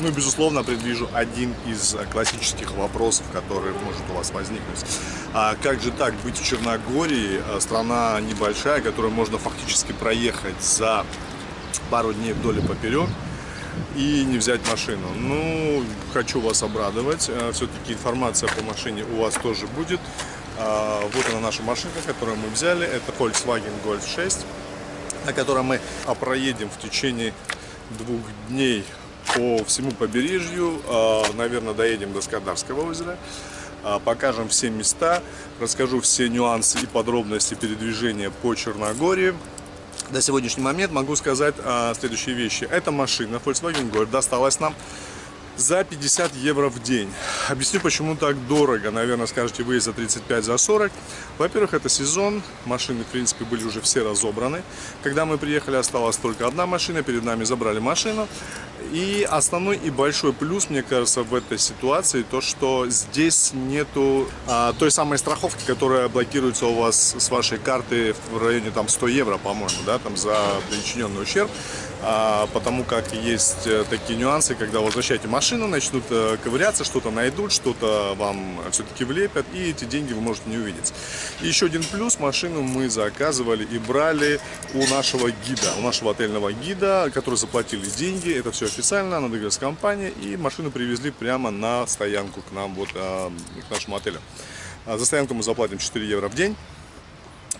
Ну безусловно, предвижу один из классических вопросов, который может у вас возникнуть. А как же так быть в Черногории, страна небольшая, которую можно фактически проехать за пару дней вдоль и поперек, и не взять машину. Ну, хочу вас обрадовать. Э, Все-таки информация по машине у вас тоже будет. А, вот она наша машинка, которую мы взяли. Это Volkswagen Golf 6, на котором мы проедем в течение двух дней по всему побережью. А, наверное, доедем до Скадарского озера. А, покажем все места, расскажу все нюансы и подробности передвижения по Черногории на сегодняшний момент могу сказать а, следующие вещи. Эта машина Volkswagen Golf досталась нам за 50 евро в день. Объясню, почему так дорого. Наверное, скажете вы за 35, за 40. Во-первых, это сезон. Машины, в принципе, были уже все разобраны. Когда мы приехали, осталась только одна машина. Перед нами забрали машину. И основной и большой плюс, мне кажется, в этой ситуации, то, что здесь нету а, той самой страховки, которая блокируется у вас с вашей карты в районе там 100 евро, по-моему, да, там за причиненный ущерб. А, потому как есть э, такие нюансы, когда возвращаете машину, начнут э, ковыряться, что-то найдут, что-то вам все-таки влепят, и эти деньги вы можете не увидеть. И еще один плюс, машину мы заказывали и брали у нашего гида, у нашего отельного гида, который заплатили деньги, это все официально, она договорилась с компанией, и машину привезли прямо на стоянку к нам, вот а, к нашему отелю. А за стоянку мы заплатим 4 евро в день.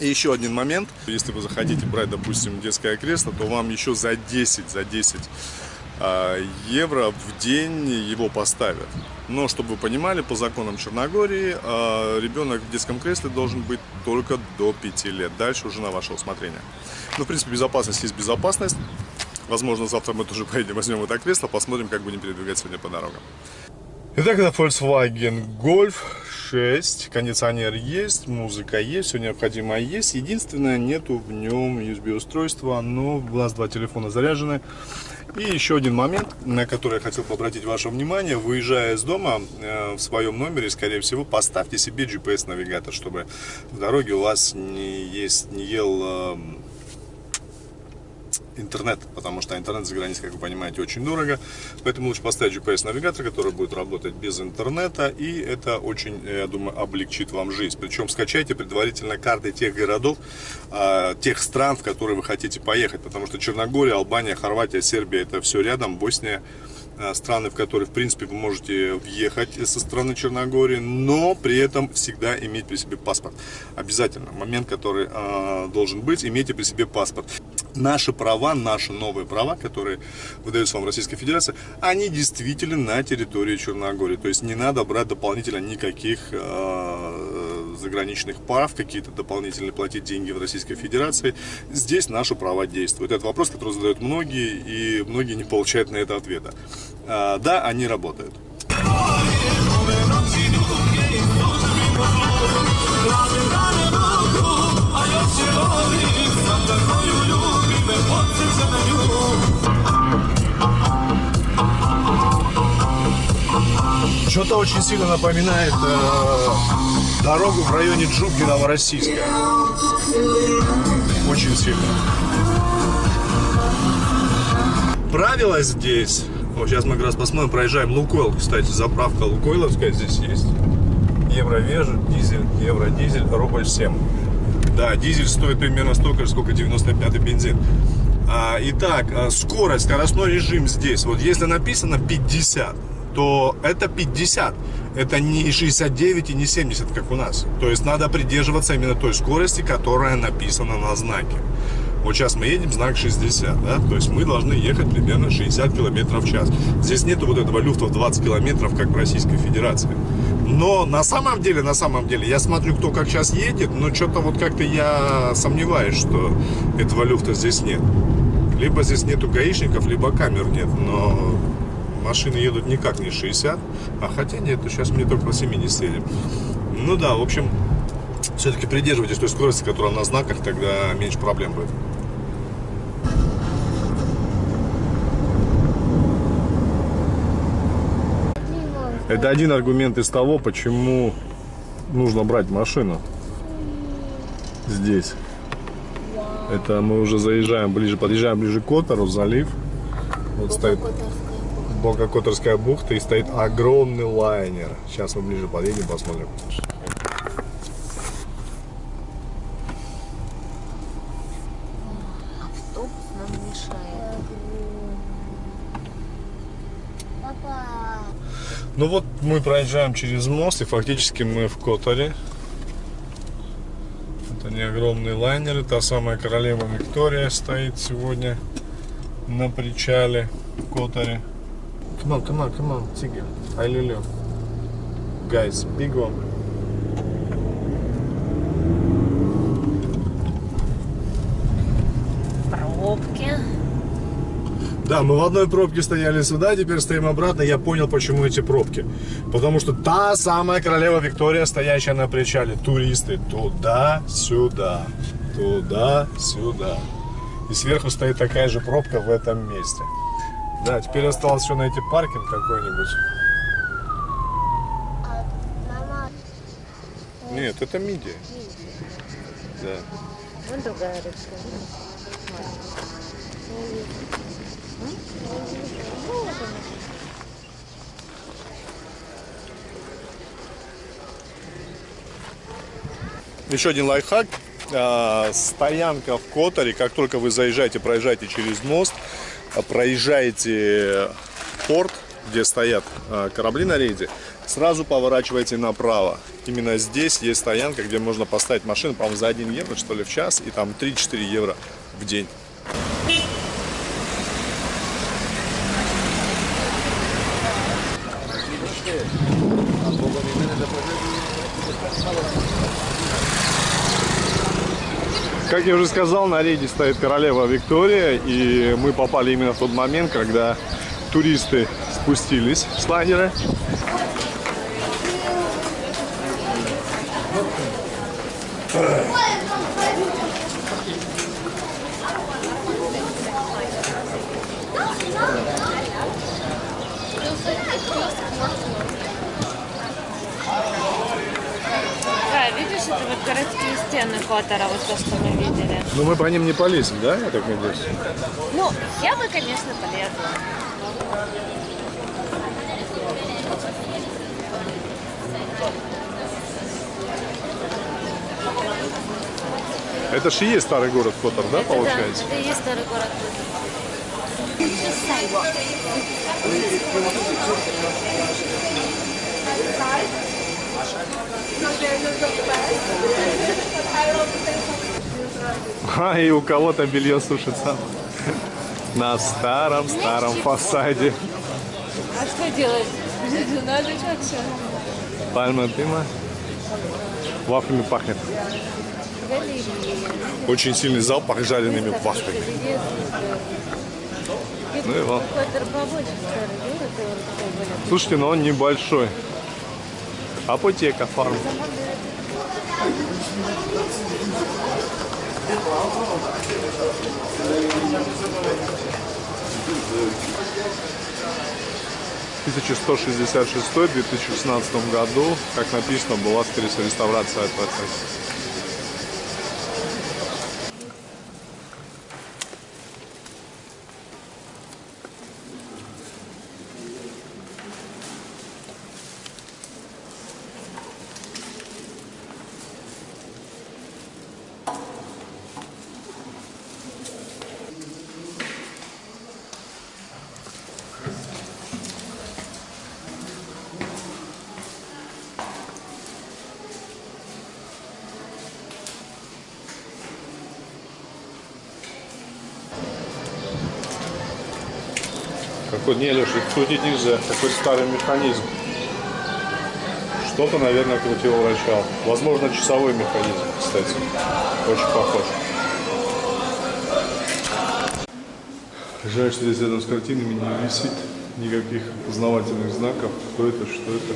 И еще один момент, если вы захотите брать, допустим, детское кресло, то вам еще за 10, за 10 а, евро в день его поставят. Но, чтобы вы понимали, по законам Черногории а, ребенок в детском кресле должен быть только до 5 лет. Дальше уже на ваше усмотрение. Ну, в принципе, безопасность есть безопасность. Возможно, завтра мы тоже поедем, возьмем это кресло, посмотрим, как будем передвигаться сегодня по дорогам. Итак, это Volkswagen Golf 6. Кондиционер есть, музыка есть, все необходимое есть. Единственное, нету в нем USB-устройства, но в глаз два телефона заряжены. И еще один момент, на который я хотел бы обратить ваше внимание. Выезжая из дома э, в своем номере, скорее всего, поставьте себе GPS-навигатор, чтобы в дороге у вас не, есть, не ел э, интернет, потому что интернет за границей, как вы понимаете, очень дорого. Поэтому лучше поставить GPS-навигатор, который будет работать без интернета, и это очень, я думаю, облегчит вам жизнь. Причем скачайте предварительно карты тех городов, а, тех стран, в которые вы хотите поехать, потому что Черногория, Албания, Хорватия, Сербия, это все рядом, Босния, а, страны, в которые, в принципе, вы можете въехать со стороны Черногории, но при этом всегда иметь при себе паспорт. Обязательно. Момент, который э, должен быть, имейте при себе паспорт наши права, наши новые права, которые выдаются вам Российской Федерации, они действительно на территории Черногории. То есть не надо брать дополнительно никаких э, заграничных прав, какие-то дополнительные платить деньги в Российской Федерации. Здесь наши права действуют. Это вопрос, который задают многие, и многие не получают на это ответа. Э, да, они работают. Что-то очень сильно напоминает э, дорогу в районе Джубги Новороссийска. Очень сильно. Правило здесь. Вот сейчас мы как раз посмотрим, проезжаем Лукойл. Кстати, заправка Лукойловская здесь есть. Евровеж, дизель, евродизель, рубль 7. Да, дизель стоит примерно столько же, сколько 95-й бензин. А, итак, а, скорость, скоростной режим здесь. Вот если написано 50, то это 50. Это не 69 и не 70, как у нас. То есть надо придерживаться именно той скорости, которая написана на знаке. Вот сейчас мы едем, знак 60, да, то есть мы должны ехать примерно 60 км в час. Здесь нету вот этого люфта в 20 км, как в Российской Федерации. Но на самом деле, на самом деле, я смотрю, кто как сейчас едет, но что-то вот как-то я сомневаюсь, что этого люфта здесь нет. Либо здесь нету гаишников, либо камер нет, но машины едут никак не 60, а хотя нет, сейчас мне только по 70 едем. Ну да, в общем, все-таки придерживайтесь той скорости, которая на знаках, тогда меньше проблем будет. Это один аргумент из того, почему нужно брать машину здесь. Это мы уже заезжаем ближе, подъезжаем ближе к Котору, залив. Вот стоит. Бока-Которская бухта и стоит огромный лайнер. Сейчас мы ближе подъедем, посмотрим. Автобус нам мешает. Папа. Ну вот мы проезжаем через мост и фактически мы в Которе. Это не огромный лайнер, та самая королева Виктория стоит сегодня на причале в Которе. Come on, come on, come on, Tigger. Ай, люлю. Guys, big one. Пробки. Да, мы в одной пробке стояли сюда, теперь стоим обратно. Я понял, почему эти пробки. Потому что та самая королева Виктория, стоящая на причале. Туристы туда-сюда, туда-сюда. И сверху стоит такая же пробка в этом месте. Да, теперь осталось еще найти паркинг какой-нибудь. Нет, это мидия. Да. Вон другая рыбка. Еще один лайфхак. А, Стоянка в Которе, как только вы заезжаете, проезжаете через мост, а, проезжаете порт, где стоят а, корабли на рейде, сразу поворачивайте направо. Именно здесь есть стоянка, где можно поставить машину, по-моему, за 1 евро, что ли, в час, и там 3-4 евро в день. Как я уже сказал, на рейде стоит королева Виктория, и мы попали именно в тот момент, когда туристы спустились с лайнера. Да, видишь, это вот городские стены Котора, вот то, что мы видели. Но мы по ним не полезем, да, я так надеюсь? Ну, я бы, конечно, полезла. Это же и есть старый город Котор, да, получается? Да, это и есть старый город. А, и у кого-то белье сушится на старом-старом фасаде. А что делать? Надо что-то. Пальма дыма. Вафлями пахнет. Очень сильный запах жареными вафлями. Он такой более Слушайте, но он небольшой. Апотека фарм. В 1166-2016 году, как написано, была реставрация этого Какой, не, Леша, крутить нельзя. Какой старый механизм. Что-то, наверное, крутил врачал. Возможно, часовой механизм, кстати. Очень похож. Жаль, что здесь рядом с картинами не висит никаких познавательных знаков. Кто это, что это,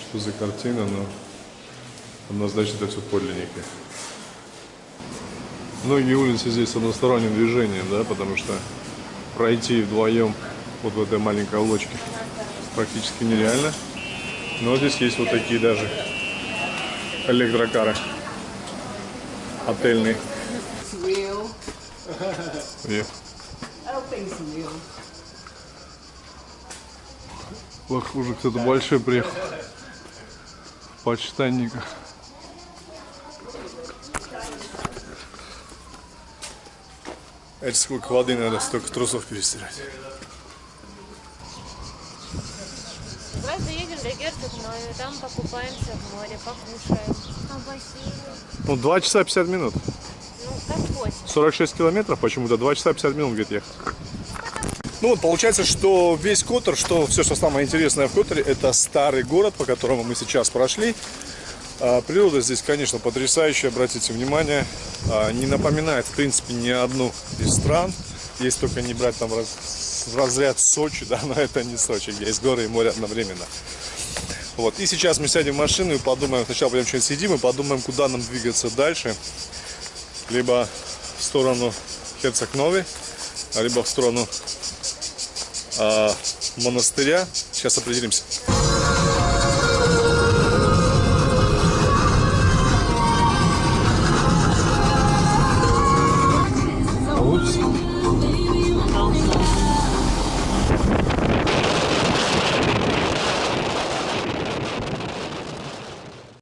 что за картина, но однозначно это все подлинники. Многие улицы здесь с односторонним движением, да, потому что пройти вдвоем вот в этой маленькой лодочке практически нереально. Но здесь есть вот такие даже электрокары отельные. Real. Похоже, кто-то большой приехал. Почтальника. Это сколько воды надо, столько трусов перестирать. Давай заедем до Герцогной, там покупаемся в море, покушаем. А бассейн? Ну, 2 часа 50 минут. Ну, как хоть. 46 километров, почему-то 2 часа 50 минут где-то ехать. Ну вот получается, что весь Котор, что все, что самое интересное в Которе, это старый город, по которому мы сейчас прошли. А, природа здесь, конечно, потрясающая, обратите внимание. А, не напоминает, в принципе, ни одну из стран. Есть только не брать там раз- разряд Сочи, да, но это не Сочи, где есть горы и море одновременно. Вот. И сейчас мы сядем в машину и подумаем, сначала пойдем что-нибудь сидим и подумаем, куда нам двигаться дальше. Либо в сторону Херцог-Новый, либо в сторону а, монастыря. Сейчас определимся.